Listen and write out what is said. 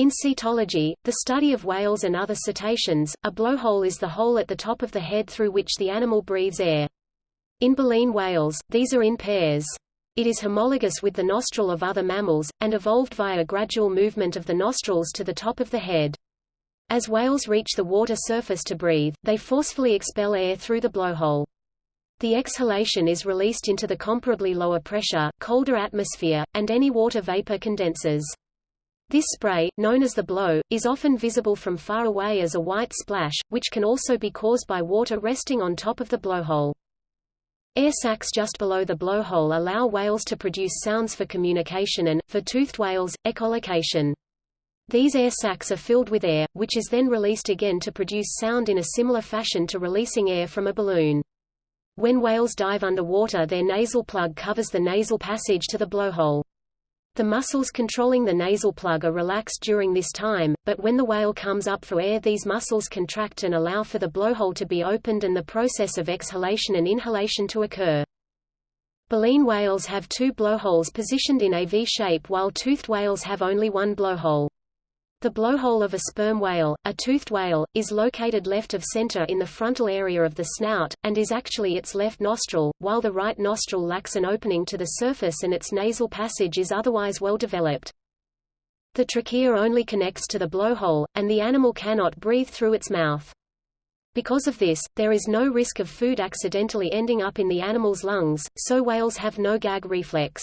In cetology, the study of whales and other cetaceans, a blowhole is the hole at the top of the head through which the animal breathes air. In baleen whales, these are in pairs. It is homologous with the nostril of other mammals, and evolved via gradual movement of the nostrils to the top of the head. As whales reach the water surface to breathe, they forcefully expel air through the blowhole. The exhalation is released into the comparably lower pressure, colder atmosphere, and any water vapor condenses. This spray, known as the blow, is often visible from far away as a white splash, which can also be caused by water resting on top of the blowhole. Air sacs just below the blowhole allow whales to produce sounds for communication and, for toothed whales, echolocation. These air sacs are filled with air, which is then released again to produce sound in a similar fashion to releasing air from a balloon. When whales dive underwater their nasal plug covers the nasal passage to the blowhole. The muscles controlling the nasal plug are relaxed during this time, but when the whale comes up for air these muscles contract and allow for the blowhole to be opened and the process of exhalation and inhalation to occur. Baleen whales have two blowholes positioned in a V shape while toothed whales have only one blowhole. The blowhole of a sperm whale, a toothed whale, is located left of center in the frontal area of the snout, and is actually its left nostril, while the right nostril lacks an opening to the surface and its nasal passage is otherwise well developed. The trachea only connects to the blowhole, and the animal cannot breathe through its mouth. Because of this, there is no risk of food accidentally ending up in the animal's lungs, so whales have no gag reflex.